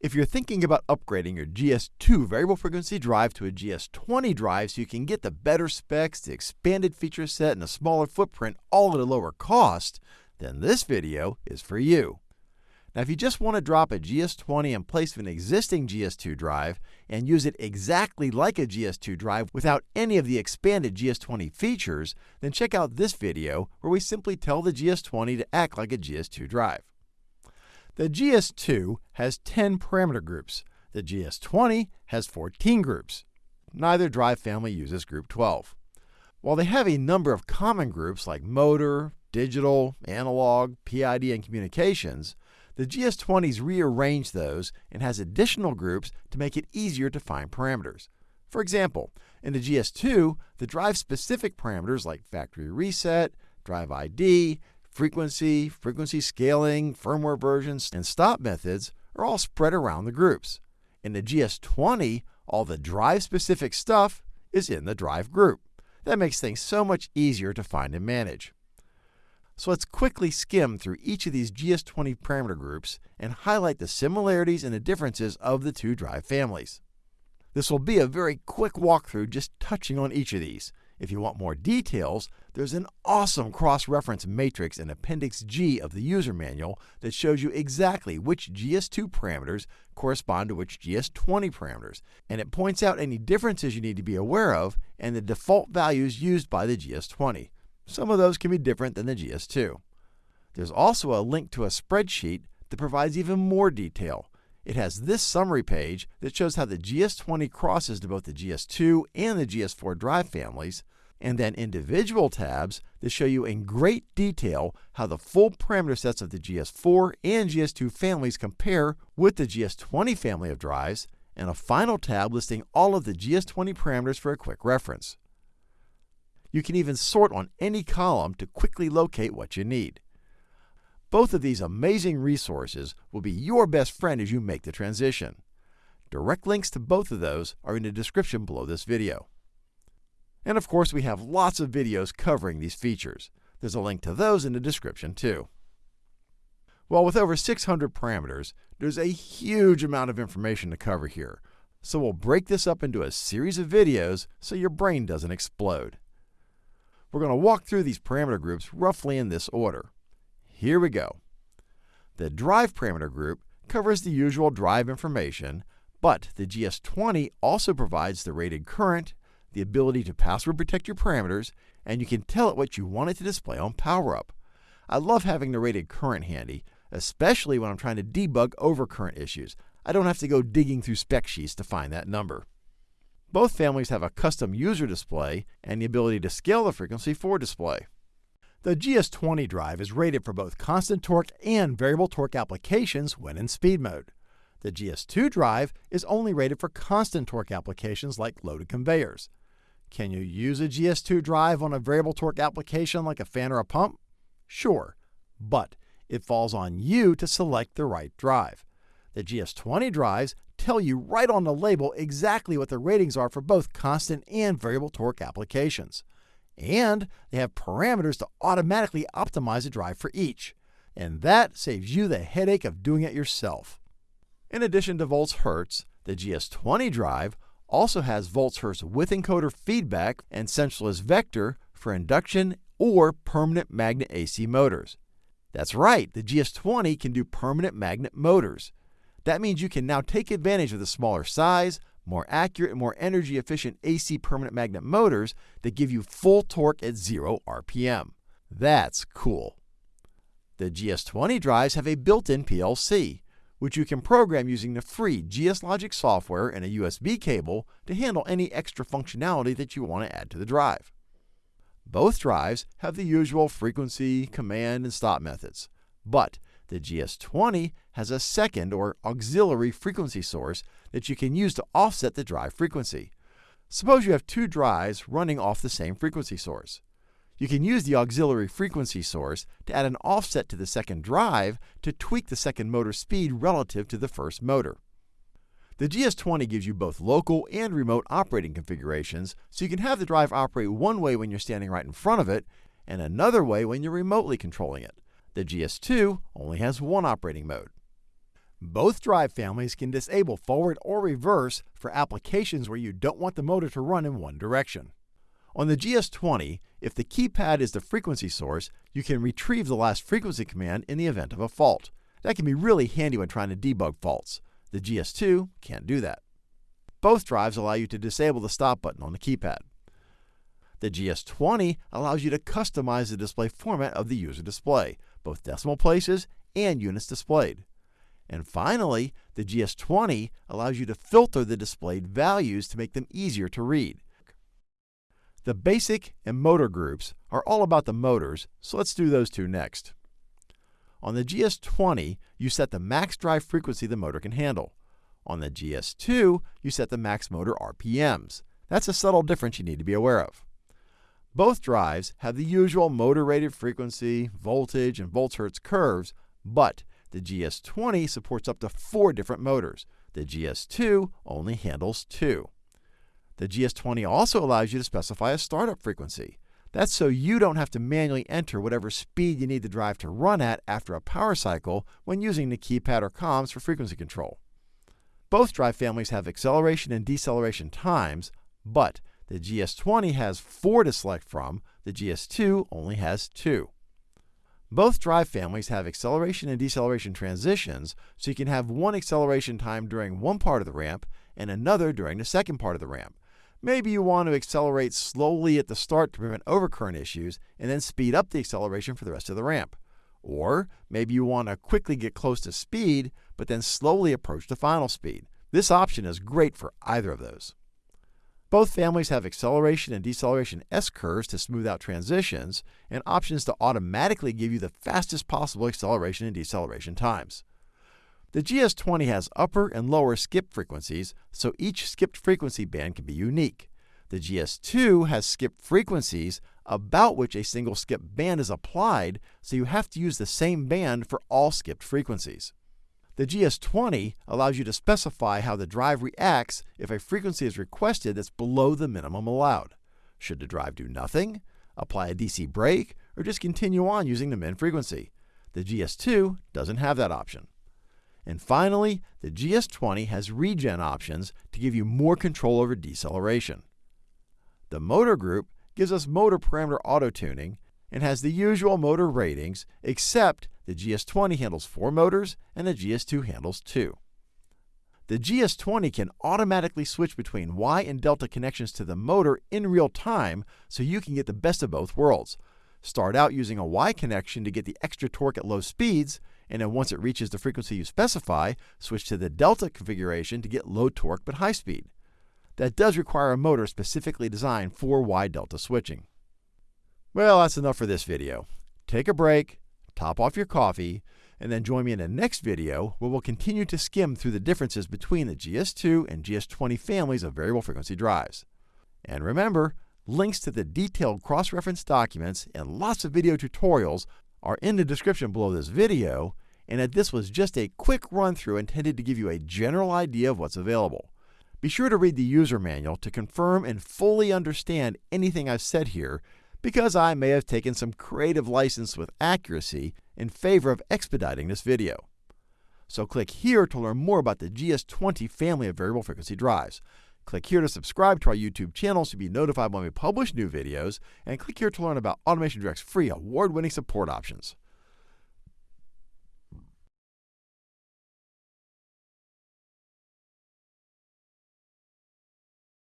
If you're thinking about upgrading your GS2 variable frequency drive to a GS20 drive so you can get the better specs, the expanded feature set, and a smaller footprint all at a lower cost, then this video is for you. Now, if you just want to drop a GS20 in place of an existing GS2 drive and use it exactly like a GS2 drive without any of the expanded GS20 features, then check out this video where we simply tell the GS20 to act like a GS2 drive. The GS2 has 10 parameter groups. The GS20 has 14 groups. Neither drive family uses group 12. While they have a number of common groups like motor, digital, analog, PID, and communications, the GS20's rearranged those and has additional groups to make it easier to find parameters. For example, in the GS2, the drive-specific parameters like factory reset, drive ID, frequency, frequency scaling, firmware versions, and stop methods are all spread around the groups. In the GS20, all the drive-specific stuff is in the drive group. That makes things so much easier to find and manage. So let's quickly skim through each of these GS20 parameter groups and highlight the similarities and the differences of the two drive families. This will be a very quick walkthrough just touching on each of these. If you want more details, there's an awesome cross-reference matrix in Appendix G of the user manual that shows you exactly which GS2 parameters correspond to which GS20 parameters, and it points out any differences you need to be aware of and the default values used by the GS20. Some of those can be different than the GS2. There's also a link to a spreadsheet that provides even more detail. It has this summary page that shows how the GS20 crosses to both the GS2 and the GS4 drive families, and then individual tabs that show you in great detail how the full parameter sets of the GS4 and GS2 families compare with the GS20 family of drives, and a final tab listing all of the GS20 parameters for a quick reference. You can even sort on any column to quickly locate what you need. Both of these amazing resources will be your best friend as you make the transition. Direct links to both of those are in the description below this video. And of course, we have lots of videos covering these features. There's a link to those in the description too. Well, with over 600 parameters, there's a huge amount of information to cover here. So we'll break this up into a series of videos so your brain doesn't explode. We're going to walk through these parameter groups roughly in this order. Here we go. The drive parameter group covers the usual drive information, but the GS20 also provides the rated current, the ability to password protect your parameters, and you can tell it what you want it to display on PowerUp. I love having the rated current handy, especially when I'm trying to debug overcurrent issues. I don't have to go digging through spec sheets to find that number. Both families have a custom user display and the ability to scale the frequency for display. The GS20 drive is rated for both constant torque and variable torque applications when in speed mode. The GS2 drive is only rated for constant torque applications like loaded conveyors. Can you use a GS2 drive on a variable torque application like a fan or a pump? Sure, but it falls on you to select the right drive. The GS20 drives tell you right on the label exactly what the ratings are for both constant and variable torque applications. And they have parameters to automatically optimize a drive for each. And that saves you the headache of doing it yourself. In addition to volts hertz, the GS20 drive also has volts hertz with encoder feedback and sensorless vector for induction or permanent magnet AC motors. That's right, the GS20 can do permanent magnet motors. That means you can now take advantage of the smaller size, more accurate, and more energy efficient AC permanent magnet motors that give you full torque at 0 RPM. That's cool. The GS20 drives have a built in PLC, which you can program using the free GS Logic software and a USB cable to handle any extra functionality that you want to add to the drive. Both drives have the usual frequency, command, and stop methods, but the GS20 has a second or auxiliary frequency source that you can use to offset the drive frequency. Suppose you have two drives running off the same frequency source. You can use the auxiliary frequency source to add an offset to the second drive to tweak the second motor speed relative to the first motor. The GS20 gives you both local and remote operating configurations, so you can have the drive operate one way when you're standing right in front of it, and another way when you're remotely controlling it. The GS2 only has one operating mode. Both drive families can disable forward or reverse for applications where you don't want the motor to run in one direction. On the GS20, if the keypad is the frequency source, you can retrieve the last frequency command in the event of a fault. That can be really handy when trying to debug faults. The GS2 can't do that. Both drives allow you to disable the stop button on the keypad. The GS20 allows you to customize the display format of the user display, both decimal places and units displayed. And finally, the GS20 allows you to filter the displayed values to make them easier to read. The basic and motor groups are all about the motors, so let's do those two next. On the GS20, you set the max drive frequency the motor can handle. On the GS2, you set the max motor RPMs. That's a subtle difference you need to be aware of. Both drives have the usual motor rated frequency, voltage, and volts hertz curves, but the GS20 supports up to four different motors. The GS2 only handles two. The GS20 also allows you to specify a startup frequency. That's so you don't have to manually enter whatever speed you need the drive to run at after a power cycle when using the keypad or comms for frequency control. Both drive families have acceleration and deceleration times, but the GS20 has four to select from, the GS2 only has two. Both drive families have acceleration and deceleration transitions, so you can have one acceleration time during one part of the ramp and another during the second part of the ramp. Maybe you want to accelerate slowly at the start to prevent overcurrent issues and then speed up the acceleration for the rest of the ramp. Or maybe you want to quickly get close to speed, but then slowly approach the final speed. This option is great for either of those. Both families have acceleration and deceleration S-curves to smooth out transitions, and options to automatically give you the fastest possible acceleration and deceleration times. The GS20 has upper and lower skip frequencies, so each skipped frequency band can be unique. The GS2 has skip frequencies about which a single skip band is applied, so you have to use the same band for all skipped frequencies. The GS20 allows you to specify how the drive reacts if a frequency is requested that's below the minimum allowed. Should the drive do nothing, apply a DC brake, or just continue on using the min frequency? The GS2 doesn't have that option. And finally, the GS20 has regen options to give you more control over deceleration. The motor group gives us motor parameter auto tuning and has the usual motor ratings, except the GS20 handles four motors and the GS2 handles two. The GS20 can automatically switch between Y and delta connections to the motor in real time so you can get the best of both worlds. Start out using a Y connection to get the extra torque at low speeds, and then once it reaches the frequency you specify, switch to the delta configuration to get low torque but high speed. That does require a motor specifically designed for Y delta switching. Well, that's enough for this video. Take a break, top off your coffee, and then join me in the next video where we'll continue to skim through the differences between the GS2 and GS20 families of variable frequency drives. And remember, links to the detailed cross-reference documents and lots of video tutorials are in the description below this video, and that this was just a quick run-through intended to give you a general idea of what's available. Be sure to read the user manual to confirm and fully understand anything I've said here because I may have taken some creative license with accuracy in favor of expediting this video. So click here to learn more about the GS20 family of variable frequency drives. Click here to subscribe to our YouTube channel to be notified when we publish new videos, and click here to learn about Automation Direct's free award-winning support options.